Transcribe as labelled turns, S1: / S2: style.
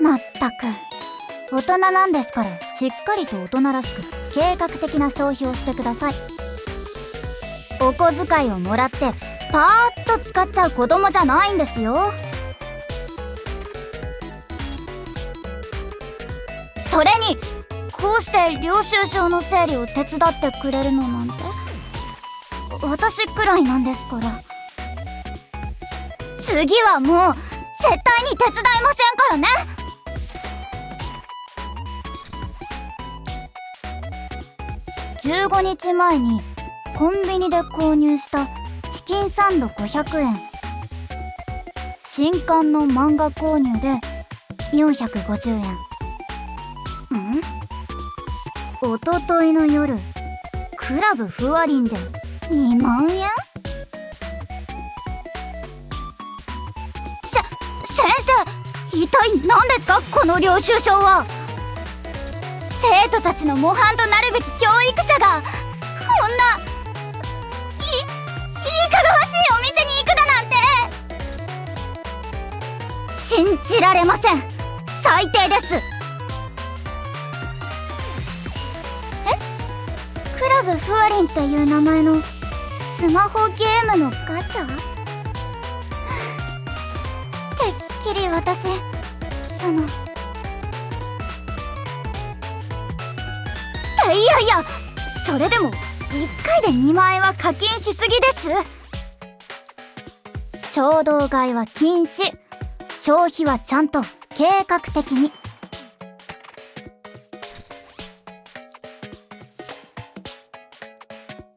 S1: まったく。大人なんですからしっかりと大人らしく計画的な消費をしてください。お小遣いをもらってパーッと使っちゃう子供じゃないんですよ。それにこうして領収書の整理を手伝ってくれるのなんて私くらいなんですから。次はもう絶対に手伝いません15日前にコンビニで購入したチキンサンド500円。新刊の漫画購入で450円。ん？おとといの夜クラブふわりんで2万円？せ先生一体何ですか？この領収書は。生徒たちの模範となるべき教育信じられません。最低です。え？クラブふわりんっていう名前のスマホゲームのガチャ？てっきり私そのいやいやそれでも1回で2万円は課金しすぎです。衝動買いは禁止。消費はちゃんと計画的に。